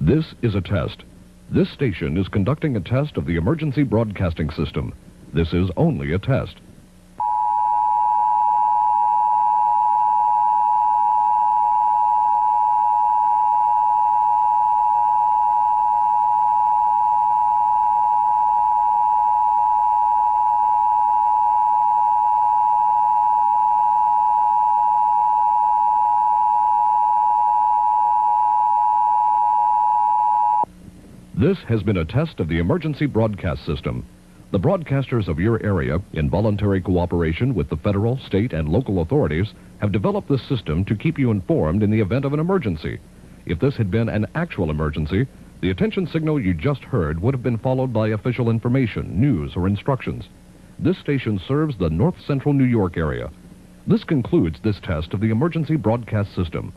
This is a test. This station is conducting a test of the emergency broadcasting system. This is only a test. This has been a test of the emergency broadcast system. The broadcasters of your area, in voluntary cooperation with the federal, state, and local authorities, have developed this system to keep you informed in the event of an emergency. If this had been an actual emergency, the attention signal you just heard would have been followed by official information, news, or instructions. This station serves the north central New York area. This concludes this test of the emergency broadcast system.